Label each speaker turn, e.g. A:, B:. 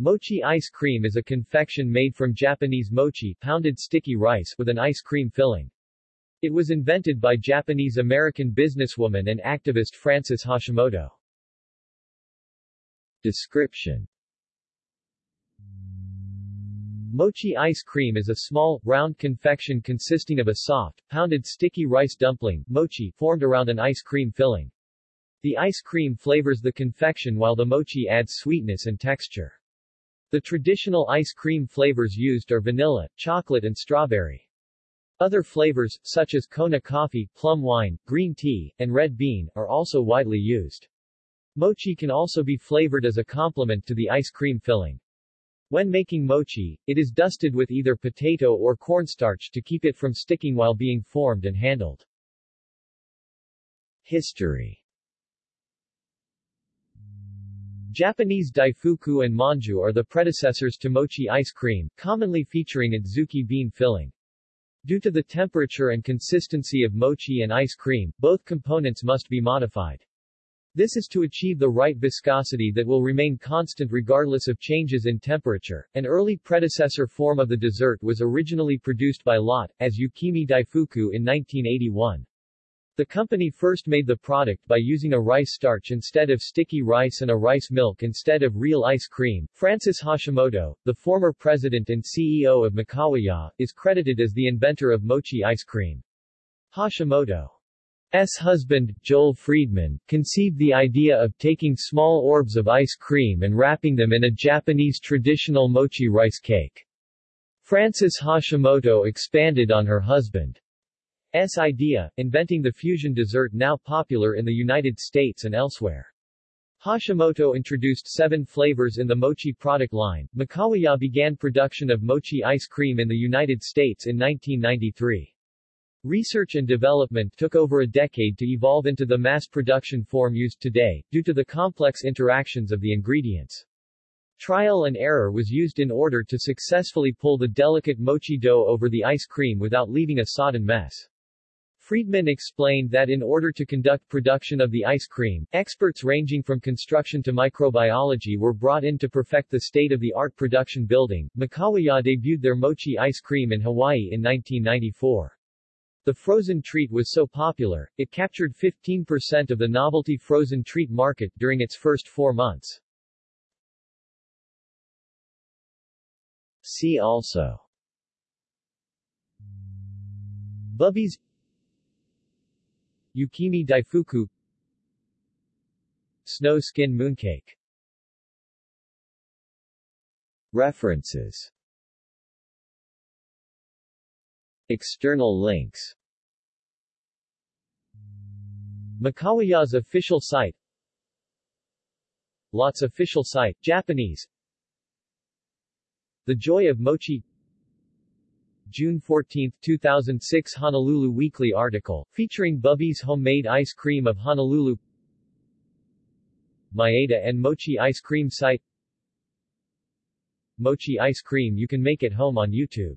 A: Mochi ice cream is a confection made from Japanese mochi pounded sticky rice with an ice cream filling. It was invented by Japanese-American businesswoman and activist Frances Hashimoto. Description Mochi ice cream is a small, round confection consisting of a soft, pounded sticky rice dumpling mochi formed around an ice cream filling. The ice cream flavors the confection while the mochi adds sweetness and texture. The traditional ice cream flavors used are vanilla, chocolate and strawberry. Other flavors, such as Kona coffee, plum wine, green tea, and red bean, are also widely used. Mochi can also be flavored as a complement to the ice cream filling. When making mochi, it is dusted with either potato or cornstarch to keep it from sticking while being formed and handled. History Japanese daifuku and manju are the predecessors to mochi ice cream, commonly featuring adzuki bean filling. Due to the temperature and consistency of mochi and ice cream, both components must be modified. This is to achieve the right viscosity that will remain constant regardless of changes in temperature. An early predecessor form of the dessert was originally produced by Lotte, as Yukimi Daifuku in 1981. The company first made the product by using a rice starch instead of sticky rice and a rice milk instead of real ice cream. Frances Hashimoto, the former president and CEO of Mikawaya, is credited as the inventor of mochi ice cream. Hashimoto's husband, Joel Friedman, conceived the idea of taking small orbs of ice cream and wrapping them in a Japanese traditional mochi rice cake. Frances Hashimoto expanded on her husband. S idea, inventing the fusion dessert now popular in the United States and elsewhere. Hashimoto introduced seven flavors in the mochi product line. Mikawaya began production of mochi ice cream in the United States in 1993. Research and development took over a decade to evolve into the mass production form used today, due to the complex interactions of the ingredients. Trial and error was used in order to successfully pull the delicate mochi dough over the ice cream without leaving a sodden mess. Friedman explained that in order to conduct production of the ice cream, experts ranging from construction to microbiology were brought in to perfect the state-of-the-art production building. Mikawaya debuted their mochi ice cream in Hawaii in 1994. The frozen treat was so popular, it captured 15% of the novelty frozen treat market during its first four months. See also Bubby's Yukimi Daifuku. Snow skin mooncake. References. External links. Mikawaya's official site. Lotte's official site, Japanese. The Joy of Mochi June 14, 2006 Honolulu Weekly article, featuring Bubby's homemade ice cream of Honolulu Maeda and Mochi ice cream site Mochi ice cream you can make at home on YouTube